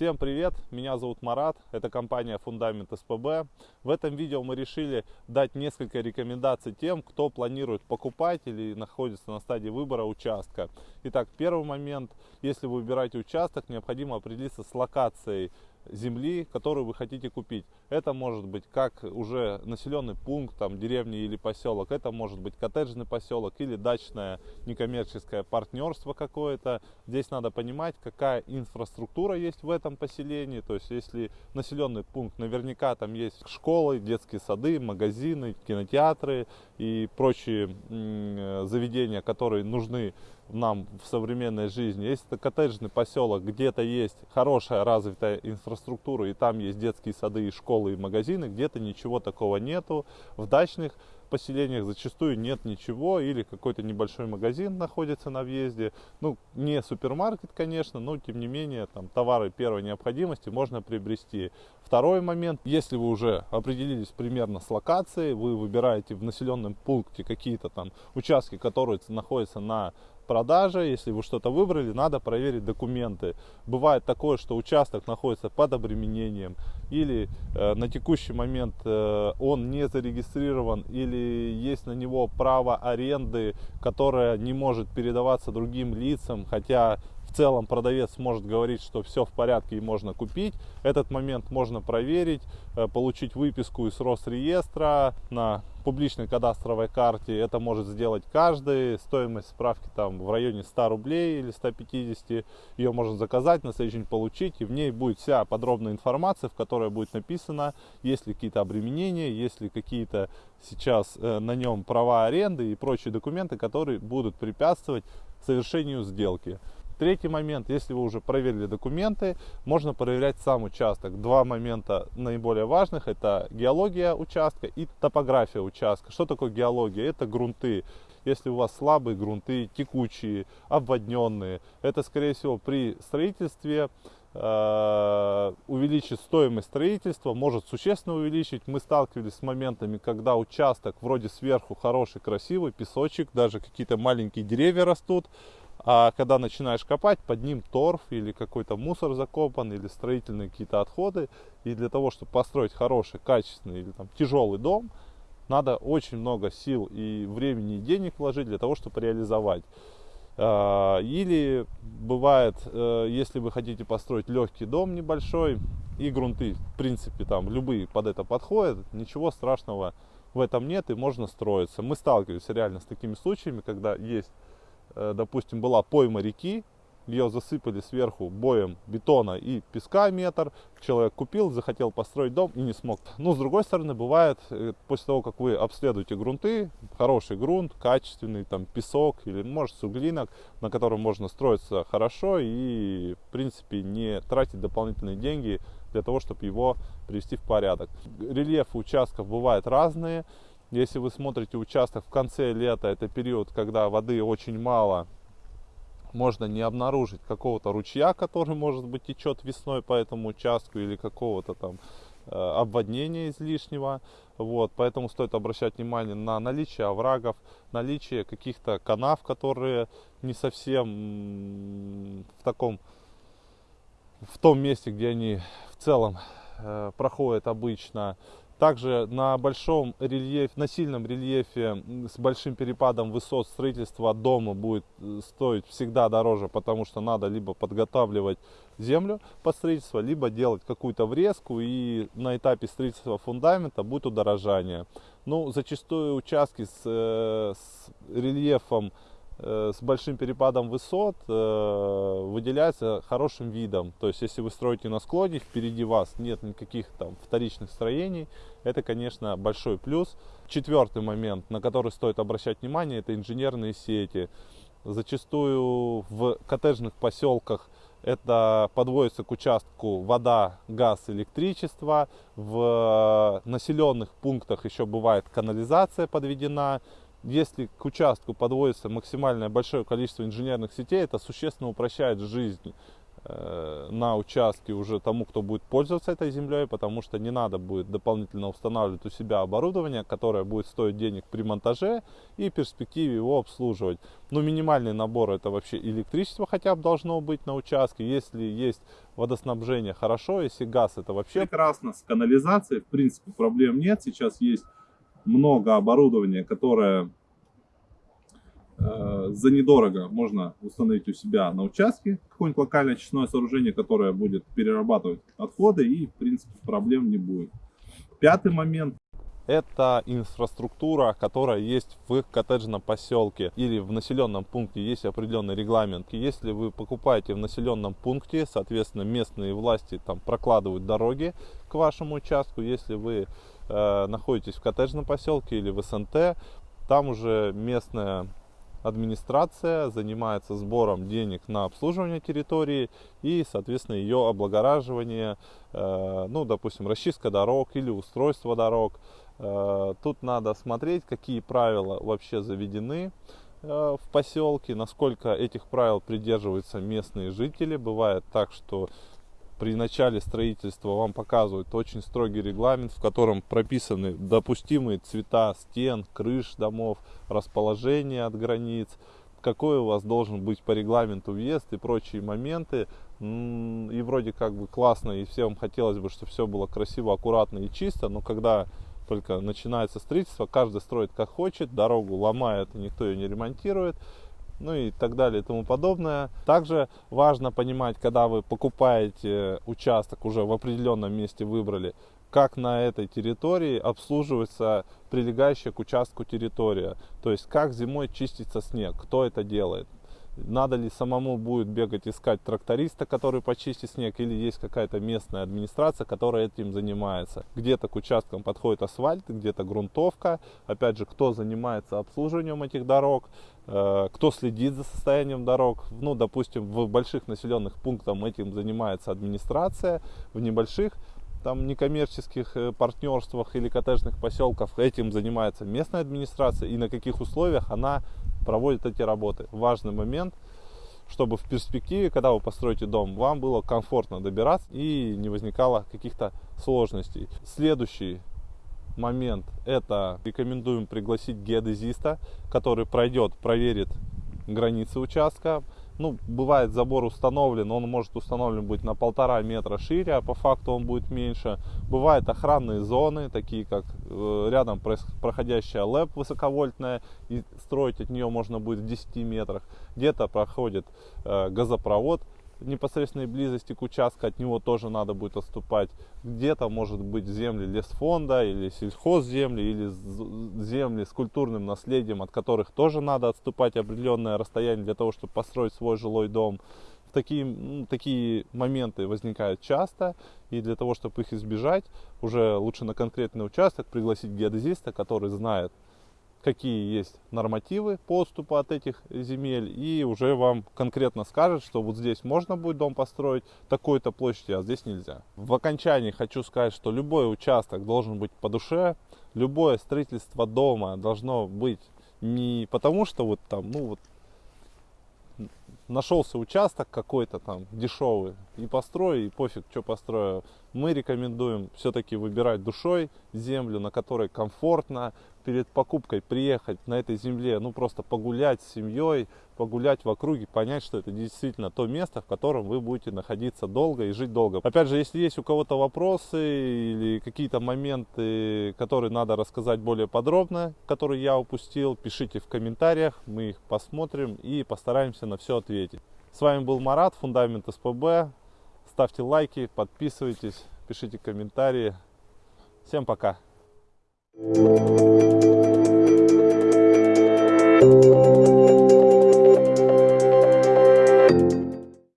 Всем привет, меня зовут Марат, это компания Фундамент СПБ. В этом видео мы решили дать несколько рекомендаций тем, кто планирует покупать или находится на стадии выбора участка. Итак, первый момент, если вы выбираете участок, необходимо определиться с локацией земли, которую вы хотите купить. Это может быть как уже населенный пункт, там, деревня или поселок, это может быть коттеджный поселок или дачное некоммерческое партнерство какое-то. Здесь надо понимать, какая инфраструктура есть в этом поселении, то есть если населенный пункт, наверняка там есть школы, детские сады, магазины, кинотеатры и прочие заведения, которые нужны нам в современной жизни. Если это коттеджный поселок, где-то есть хорошая развитая инфраструктура, и там есть детские сады, и школы, и магазины, где-то ничего такого нету. В дачных поселениях зачастую нет ничего, или какой-то небольшой магазин находится на въезде. Ну, не супермаркет, конечно, но тем не менее, там товары первой необходимости можно приобрести. Второй момент, если вы уже определились примерно с локацией, вы выбираете в населенном пункте какие-то там участки, которые находятся на продаже, если вы что-то выбрали, надо проверить документы. Бывает такое, что участок находится под обременением или э, на текущий момент э, он не зарегистрирован или есть на него право аренды, которое не может передаваться другим лицам, хотя в целом продавец может говорить, что все в порядке и можно купить. Этот момент можно проверить, э, получить выписку из Росреестра на публичной кадастровой карте. Это может сделать каждый. Стоимость справки там в районе 100 рублей или 150. Ее можно заказать, на следующий день получить. И в ней будет вся подробная информация, в которой будет написано, есть ли какие-то обременения, есть ли какие-то сейчас э, на нем права аренды и прочие документы, которые будут препятствовать совершению сделки. Третий момент, если вы уже проверили документы, можно проверять сам участок. Два момента наиболее важных, это геология участка и топография участка. Что такое геология? Это грунты. Если у вас слабые грунты, текучие, обводненные, это скорее всего при строительстве э, увеличить стоимость строительства, может существенно увеличить. Мы сталкивались с моментами, когда участок вроде сверху хороший, красивый, песочек, даже какие-то маленькие деревья растут, а когда начинаешь копать, под ним торф или какой-то мусор закопан, или строительные какие-то отходы. И для того, чтобы построить хороший, качественный или там, тяжелый дом, надо очень много сил и времени и денег вложить для того, чтобы реализовать. А, или бывает, э, если вы хотите построить легкий дом небольшой, и грунты, в принципе, там любые под это подходят, ничего страшного в этом нет, и можно строиться. Мы сталкивались реально с такими случаями, когда есть допустим, была пойма реки, ее засыпали сверху боем бетона и песка метр, человек купил, захотел построить дом и не смог. Но с другой стороны, бывает, э, после того, как вы обследуете грунты, хороший грунт, качественный, там песок или может суглинок, на котором можно строиться хорошо и в принципе не тратить дополнительные деньги для того, чтобы его привести в порядок. Рельефы участков бывают разные. Если вы смотрите участок в конце лета, это период, когда воды очень мало, можно не обнаружить какого-то ручья, который, может быть, течет весной по этому участку или какого-то там э, обводнения излишнего. Вот, поэтому стоит обращать внимание на наличие оврагов, наличие каких-то канав, которые не совсем в таком, в том месте, где они в целом э, проходят обычно. Также на большом рельефе, на сильном рельефе с большим перепадом высот строительства дома будет э, стоить всегда дороже, потому что надо либо подготавливать землю под строительство, либо делать какую-то врезку и на этапе строительства фундамента будет удорожание. Ну, зачастую участки с, э, с рельефом с большим перепадом высот э, выделяется хорошим видом. То есть, если вы строите на склоне, впереди вас нет никаких там вторичных строений, это, конечно, большой плюс. Четвертый момент, на который стоит обращать внимание, это инженерные сети. Зачастую в коттеджных поселках это подводится к участку вода, газ, электричество. В населенных пунктах еще бывает канализация подведена если к участку подводится максимальное большое количество инженерных сетей, это существенно упрощает жизнь Э, на участке уже тому, кто будет пользоваться этой землей, потому что не надо будет дополнительно устанавливать у себя оборудование, которое будет стоить денег при монтаже и перспективе его обслуживать. Но минимальный набор это вообще электричество хотя бы должно быть на участке. Если есть водоснабжение, хорошо. Если газ, это вообще прекрасно. С канализацией, в принципе, проблем нет. Сейчас есть много оборудования, которое Э, за недорого можно установить у себя на участке какое-нибудь локальное очистное сооружение, которое будет перерабатывать отходы и, в принципе, проблем не будет. Пятый момент. Это инфраструктура, которая есть в коттеджном поселке или в населенном пункте. Есть определенный регламент. Если вы покупаете в населенном пункте, соответственно, местные власти там прокладывают дороги к вашему участку. Если вы э, находитесь в коттеджном поселке или в СНТ, там уже местная администрация занимается сбором денег на обслуживание территории и, соответственно, ее облагораживание, э, ну, допустим, расчистка дорог или устройство дорог. Э, тут надо смотреть, какие правила вообще заведены в поселке, насколько этих правил придерживаются местные жители. Бывает так, что при начале строительства вам показывают очень строгий регламент, в котором прописаны допустимые цвета стен, крыш домов, расположение от границ, какой у вас должен быть по регламенту въезд и прочие моменты. И вроде как бы классно, и всем хотелось бы, чтобы все было красиво, аккуратно и чисто, но когда только начинается строительство, каждый строит как хочет, дорогу ломает, никто ее не ремонтирует ну и так далее и тому подобное. Также важно понимать, когда вы покупаете участок, уже в определенном месте выбрали, как на этой территории обслуживается прилегающая к участку территория. То есть как зимой чистится снег, кто это делает. Надо ли самому будет бегать искать тракториста, который почистит снег, или есть какая-то местная администрация, которая этим занимается. Где-то к участкам подходит асфальт, где-то грунтовка. Опять же, кто занимается обслуживанием этих дорог, э, кто следит за состоянием дорог. Ну, допустим, в больших населенных пунктах этим занимается администрация, в небольших там некоммерческих э, партнерствах или коттеджных поселках этим занимается местная администрация и на каких условиях она проводит эти работы. Важный момент, чтобы в перспективе, когда вы построите дом, вам было комфортно добираться и не возникало каких-то сложностей. Следующий момент это рекомендуем пригласить геодезиста, который пройдет, проверит границы участка, ну, бывает забор установлен, он может установлен быть на полтора метра шире, а по факту он будет меньше. Бывают охранные зоны, такие как э, рядом проходящая ЛЭП высоковольтная, и строить от нее можно будет в 10 метрах. Где-то проходит э, газопровод, непосредственной близости к участку от него тоже надо будет отступать. Где-то может быть земли лесфонда или сельхозземли, или земли с культурным наследием, от которых тоже надо отступать определенное расстояние для того, чтобы построить свой жилой дом. Такие, ну, такие моменты возникают часто, и для того, чтобы их избежать, уже лучше на конкретный участок пригласить геодезиста, который знает, какие есть нормативы поступа от этих земель и уже вам конкретно скажет, что вот здесь можно будет дом построить такой-то площади, а здесь нельзя. В окончании хочу сказать, что любой участок должен быть по душе, любое строительство дома должно быть не потому, что вот там, ну вот нашелся участок какой-то там дешевый и построю, и пофиг, что построю. Мы рекомендуем все-таки выбирать душой землю, на которой комфортно, перед покупкой приехать на этой земле, ну просто погулять с семьей, погулять в округе, понять, что это действительно то место, в котором вы будете находиться долго и жить долго. Опять же, если есть у кого-то вопросы или какие-то моменты, которые надо рассказать более подробно, которые я упустил, пишите в комментариях, мы их посмотрим и постараемся на все ответить. С вами был Марат, Фундамент СПБ. Ставьте лайки, подписывайтесь, пишите комментарии. Всем пока! Thank you.